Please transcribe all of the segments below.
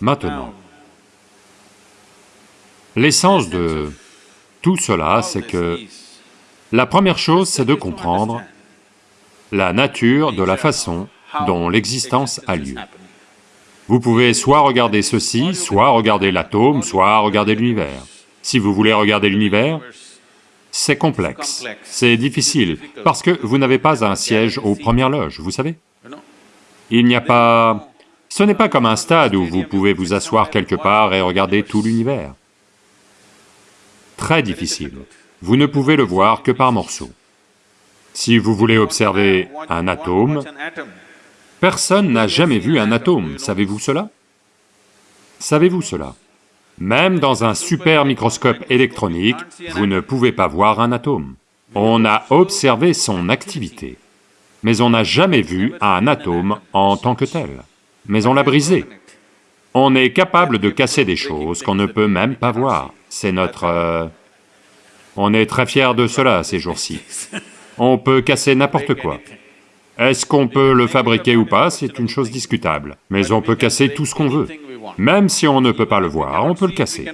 Maintenant, l'essence de tout cela, c'est que la première chose, c'est de comprendre la nature de la façon dont l'existence a lieu. Vous pouvez soit regarder ceci, soit regarder l'atome, soit regarder l'univers. Si vous voulez regarder l'univers, c'est complexe, c'est difficile, parce que vous n'avez pas un siège aux premières loges, vous savez Il n'y a pas... Ce n'est pas comme un stade où vous pouvez vous asseoir quelque part et regarder tout l'univers. Très difficile. Vous ne pouvez le voir que par morceaux. Si vous voulez observer un atome, personne n'a jamais vu un atome, savez-vous cela? Savez-vous cela? Même dans un super microscope électronique, vous ne pouvez pas voir un atome. On a observé son activité, mais on n'a jamais vu un atome en tant que tel, mais on l'a brisé. On est capable de casser des choses qu'on ne peut même pas voir, c'est notre... Euh, on est très fiers de cela ces jours-ci. On peut casser n'importe quoi. Est-ce qu'on peut le fabriquer ou pas, c'est une chose discutable, mais on peut casser tout ce qu'on veut. Même si on ne peut pas le voir, on peut le casser.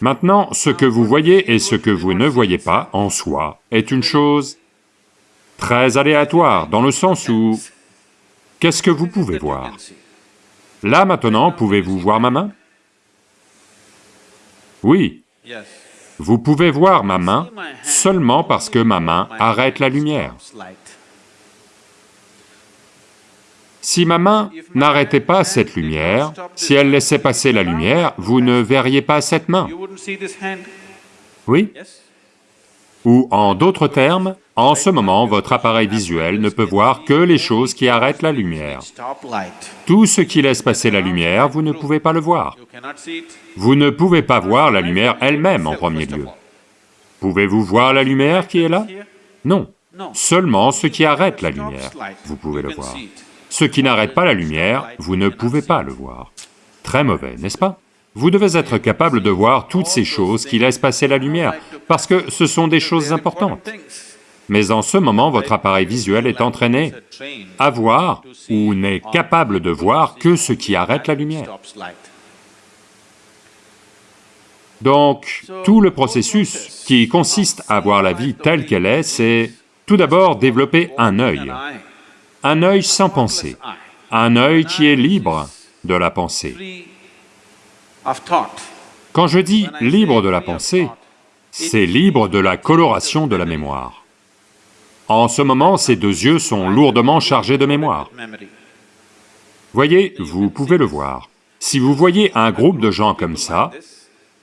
Maintenant, ce que vous voyez et ce que vous ne voyez pas, en soi, est une chose très aléatoire, dans le sens où... Qu'est-ce que vous pouvez voir? Là maintenant, pouvez-vous voir ma main? Oui, vous pouvez voir ma main seulement parce que ma main arrête la lumière. Si ma main n'arrêtait pas cette lumière, si elle laissait passer la lumière, vous ne verriez pas cette main. Oui Ou en d'autres termes, en ce moment, votre appareil visuel ne peut voir que les choses qui arrêtent la lumière. Tout ce qui laisse passer la lumière, vous ne pouvez pas le voir. Vous ne pouvez pas voir la lumière elle-même en premier lieu. Pouvez-vous voir la lumière qui est là? Non. Seulement ce qui arrête la lumière, vous pouvez le voir. Ce qui n'arrête pas la lumière, vous ne pouvez pas le voir. Très mauvais, n'est-ce pas? Vous devez être capable de voir toutes ces choses qui laissent passer la lumière, parce que ce sont des choses importantes. Mais en ce moment, votre appareil visuel est entraîné à voir ou n'est capable de voir que ce qui arrête la lumière. Donc, tout le processus qui consiste à voir la vie telle qu'elle est, c'est tout d'abord développer un œil, un œil sans pensée, un œil qui est libre de la pensée. Quand je dis libre de la pensée, c'est libre de la coloration de la mémoire. En ce moment, ces deux yeux sont lourdement chargés de mémoire. Voyez, vous pouvez le voir. Si vous voyez un groupe de gens comme ça,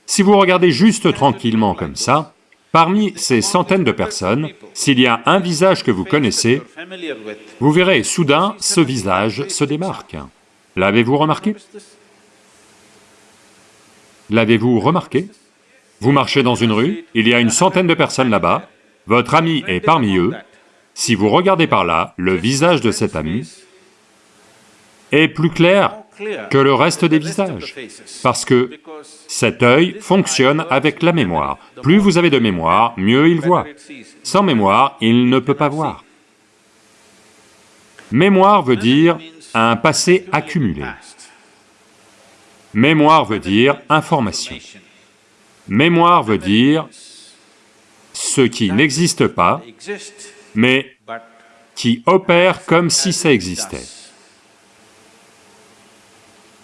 si vous regardez juste tranquillement comme ça, parmi ces centaines de personnes, s'il y a un visage que vous connaissez, vous verrez soudain ce visage se démarque. L'avez-vous remarqué? L'avez-vous remarqué? Vous marchez dans une rue, il y a une centaine de personnes là-bas, votre ami est parmi eux, si vous regardez par là, le visage de cet ami est plus clair que le reste des visages, parce que cet œil fonctionne avec la mémoire. Plus vous avez de mémoire, mieux il voit. Sans mémoire, il ne peut pas voir. Mémoire veut dire un passé accumulé. Mémoire veut dire information. Mémoire veut dire ce qui n'existe pas, mais qui opère comme si ça existait.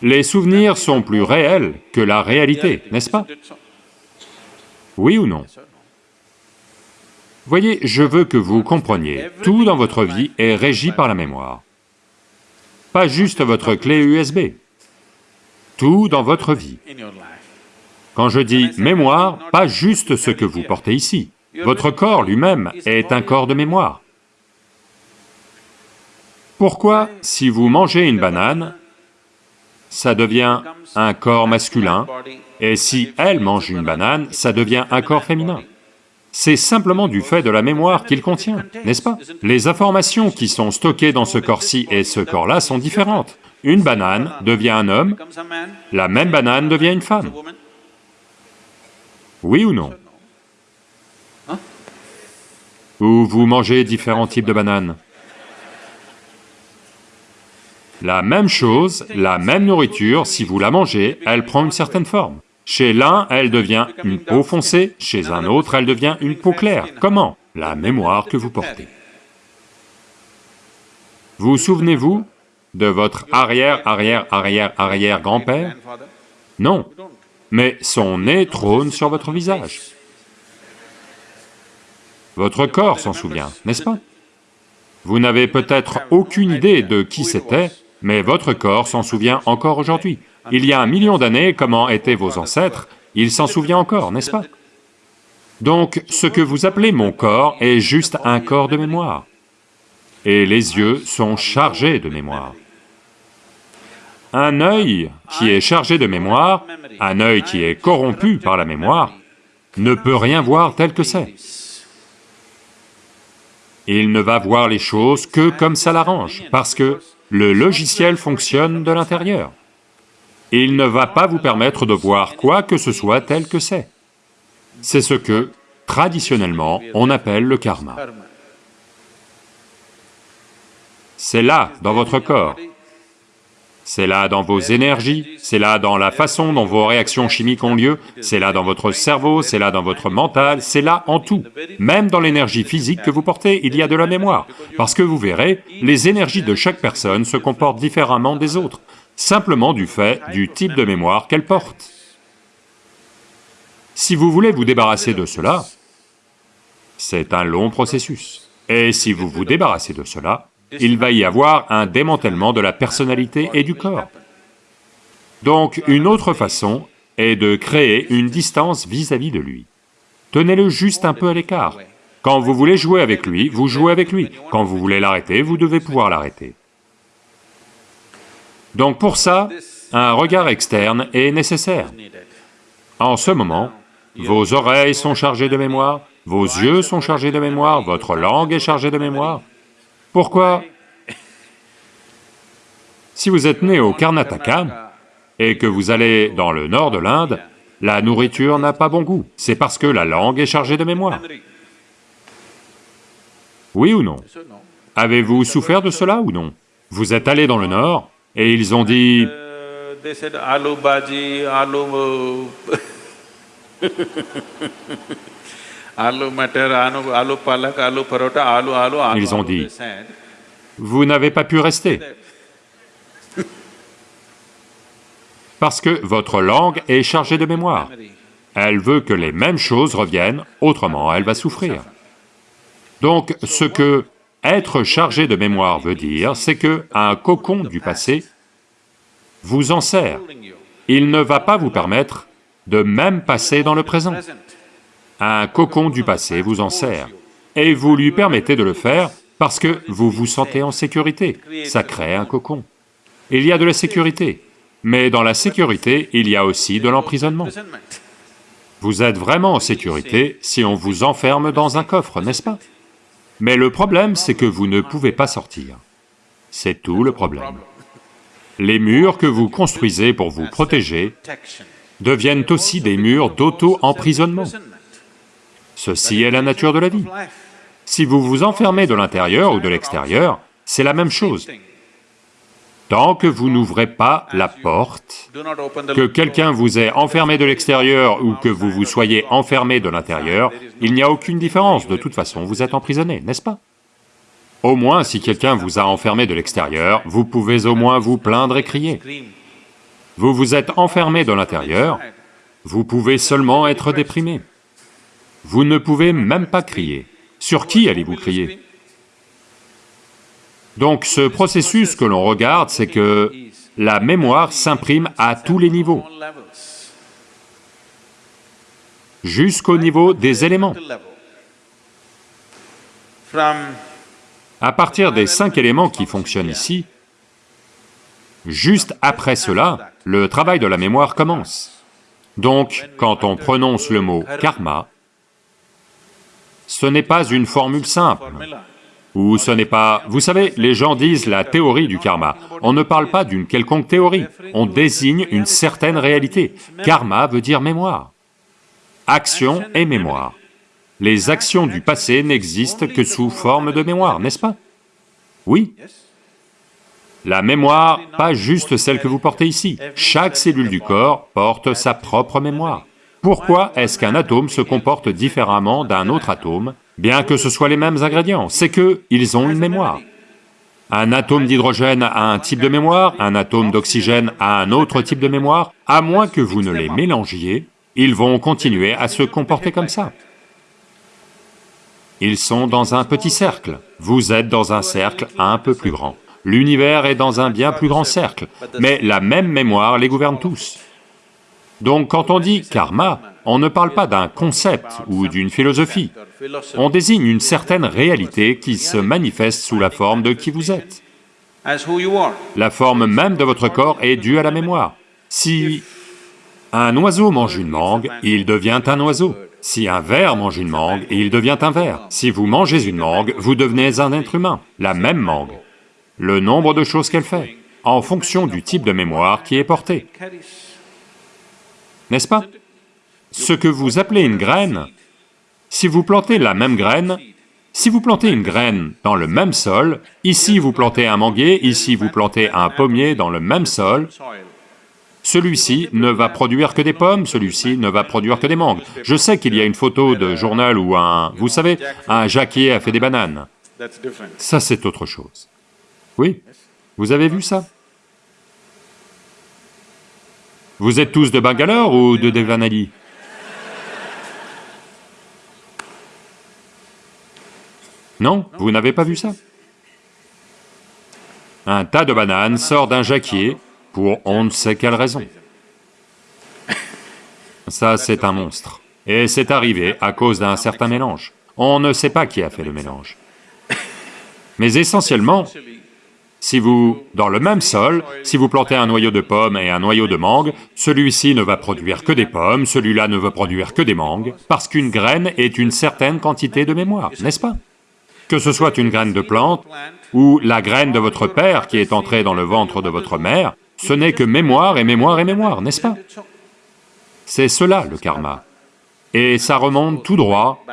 Les souvenirs sont plus réels que la réalité, n'est-ce pas? Oui ou non? Voyez, je veux que vous compreniez, tout dans votre vie est régi par la mémoire. Pas juste votre clé USB, tout dans votre vie. Quand je dis mémoire, pas juste ce que vous portez ici, votre corps lui-même est un corps de mémoire. Pourquoi, si vous mangez une banane, ça devient un corps masculin, et si elle mange une banane, ça devient un corps féminin? C'est simplement du fait de la mémoire qu'il contient, n'est-ce pas? Les informations qui sont stockées dans ce corps-ci et ce corps-là sont différentes. Une banane devient un homme, la même banane devient une femme. Oui ou non? Ou vous mangez différents types de bananes La même chose, la même nourriture, si vous la mangez, elle prend une certaine forme. Chez l'un, elle devient une peau foncée, chez un autre, elle devient une peau claire. Comment? La mémoire que vous portez. Vous souvenez-vous de votre arrière-arrière-arrière-arrière-grand-père Non, mais son nez trône sur votre visage. Votre corps s'en souvient, n'est-ce pas? Vous n'avez peut-être aucune idée de qui c'était, mais votre corps s'en souvient encore aujourd'hui. Il y a un million d'années, comment étaient vos ancêtres, il s'en souvient encore, n'est-ce pas? Donc, ce que vous appelez mon corps est juste un corps de mémoire. Et les yeux sont chargés de mémoire. Un œil qui est chargé de mémoire, un œil qui est corrompu par la mémoire, ne peut rien voir tel que c'est. Il ne va voir les choses que comme ça l'arrange, parce que le logiciel fonctionne de l'intérieur. Il ne va pas vous permettre de voir quoi que ce soit tel que c'est. C'est ce que, traditionnellement, on appelle le karma. C'est là, dans votre corps, c'est là dans vos énergies, c'est là dans la façon dont vos réactions chimiques ont lieu, c'est là dans votre cerveau, c'est là dans votre mental, c'est là en tout. Même dans l'énergie physique que vous portez, il y a de la mémoire, parce que vous verrez, les énergies de chaque personne se comportent différemment des autres, simplement du fait du type de mémoire qu'elle porte. Si vous voulez vous débarrasser de cela, c'est un long processus. Et si vous vous débarrassez de cela, il va y avoir un démantèlement de la personnalité et du corps. Donc une autre façon est de créer une distance vis-à-vis de lui. Tenez-le juste un peu à l'écart. Quand vous voulez jouer avec lui, vous jouez avec lui. Quand vous voulez l'arrêter, vous devez pouvoir l'arrêter. Donc pour ça, un regard externe est nécessaire. En ce moment, vos oreilles sont chargées de mémoire, vos yeux sont chargés de mémoire, votre langue est chargée de mémoire, pourquoi? Si vous êtes né au Karnataka et que vous allez dans le nord de l'Inde, la nourriture n'a pas bon goût, c'est parce que la langue est chargée de mémoire. Oui ou non? Avez-vous souffert de cela ou non? Vous êtes allé dans le nord et ils ont dit... Ils ont dit, vous n'avez pas pu rester. Parce que votre langue est chargée de mémoire. Elle veut que les mêmes choses reviennent, autrement elle va souffrir. Donc ce que être chargé de mémoire veut dire, c'est que un cocon du passé vous en sert. Il ne va pas vous permettre de même passer dans le présent. Un cocon du passé vous en sert, et vous lui permettez de le faire parce que vous vous sentez en sécurité, ça crée un cocon. Il y a de la sécurité, mais dans la sécurité, il y a aussi de l'emprisonnement. Vous êtes vraiment en sécurité si on vous enferme dans un coffre, n'est-ce pas? Mais le problème, c'est que vous ne pouvez pas sortir. C'est tout le problème. Les murs que vous construisez pour vous protéger deviennent aussi des murs d'auto-emprisonnement. Ceci est la nature de la vie. Si vous vous enfermez de l'intérieur ou de l'extérieur, c'est la même chose. Tant que vous n'ouvrez pas la porte, que quelqu'un vous ait enfermé de l'extérieur ou que vous vous soyez enfermé de l'intérieur, il n'y a aucune différence, de toute façon vous êtes emprisonné, n'est-ce pas? Au moins, si quelqu'un vous a enfermé de l'extérieur, vous pouvez au moins vous plaindre et crier. Vous vous êtes enfermé de l'intérieur, vous pouvez seulement être déprimé. Vous ne pouvez même pas crier. Sur qui allez-vous crier? Donc ce processus que l'on regarde, c'est que la mémoire s'imprime à tous les niveaux, jusqu'au niveau des éléments. À partir des cinq éléments qui fonctionnent ici, juste après cela, le travail de la mémoire commence. Donc, quand on prononce le mot karma, ce n'est pas une formule simple, ou ce n'est pas... Vous savez, les gens disent la théorie du karma. On ne parle pas d'une quelconque théorie, on désigne une certaine réalité. Karma veut dire mémoire. Action et mémoire. Les actions du passé n'existent que sous forme de mémoire, n'est-ce pas? Oui. La mémoire, pas juste celle que vous portez ici, chaque cellule du corps porte sa propre mémoire. Pourquoi est-ce qu'un atome se comporte différemment d'un autre atome, bien que ce soit les mêmes ingrédients? C'est que ils ont une mémoire. Un atome d'hydrogène a un type de mémoire, un atome d'oxygène a un autre type de mémoire, à moins que vous ne les mélangiez, ils vont continuer à se comporter comme ça. Ils sont dans un petit cercle, vous êtes dans un cercle un peu plus grand. L'univers est dans un bien plus grand cercle, mais la même mémoire les gouverne tous. Donc quand on dit karma, on ne parle pas d'un concept ou d'une philosophie, on désigne une certaine réalité qui se manifeste sous la forme de qui vous êtes. La forme même de votre corps est due à la mémoire. Si un oiseau mange une mangue, il devient un oiseau. Si un ver mange une mangue, il devient un ver. Si vous mangez une mangue, vous devenez un être humain, la même mangue le nombre de choses qu'elle fait, en fonction du type de mémoire qui est porté. N'est-ce pas? Ce que vous appelez une graine, si vous plantez la même graine, si vous plantez une graine dans le même sol, ici vous plantez un manguier, ici vous plantez un pommier dans le même sol, celui-ci ne va produire que des pommes, celui-ci ne va produire que des mangues. Je sais qu'il y a une photo de journal où un, vous savez, un jacquier a fait des bananes. Ça c'est autre chose. Oui, vous avez vu ça? Vous êtes tous de Bangalore ou de Devanali? Non, vous n'avez pas vu ça? Un tas de bananes sort d'un jacquier pour on ne sait quelle raison. Ça, c'est un monstre. Et c'est arrivé à cause d'un certain mélange. On ne sait pas qui a fait le mélange. Mais essentiellement, si vous, dans le même sol, si vous plantez un noyau de pomme et un noyau de mangue, celui-ci ne va produire que des pommes, celui-là ne va produire que des mangues, parce qu'une graine est une certaine quantité de mémoire, n'est-ce pas? Que ce soit une graine de plante ou la graine de votre père qui est entrée dans le ventre de votre mère, ce n'est que mémoire et mémoire et mémoire, n'est-ce pas? C'est cela le karma. Et ça remonte tout droit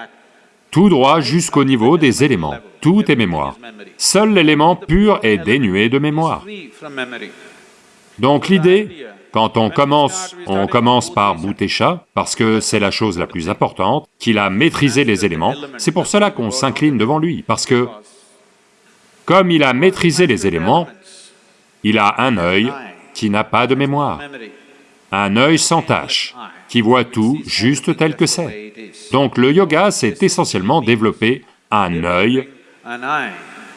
tout droit jusqu'au niveau des éléments, tout est mémoire. Seul l'élément pur est dénué de mémoire. Donc l'idée, quand on commence, on commence par Bhutesha, parce que c'est la chose la plus importante, qu'il a maîtrisé les éléments, c'est pour cela qu'on s'incline devant lui, parce que comme il a maîtrisé les éléments, il a un œil qui n'a pas de mémoire, un œil sans tache, qui voit tout juste tel que c'est. Donc le yoga, c'est essentiellement développer un œil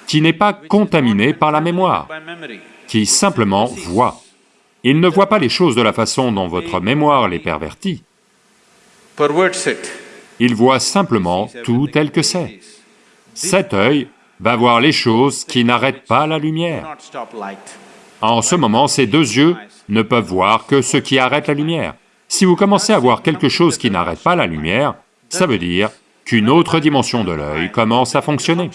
qui n'est pas contaminé par la mémoire, qui simplement voit. Il ne voit pas les choses de la façon dont votre mémoire les pervertit. Il voit simplement tout tel que c'est. Cet œil va voir les choses qui n'arrêtent pas la lumière. En ce moment, ces deux yeux ne peuvent voir que ce qui arrête la lumière. Si vous commencez à voir quelque chose qui n'arrête pas la lumière, ça veut dire qu'une autre dimension de l'œil commence à fonctionner.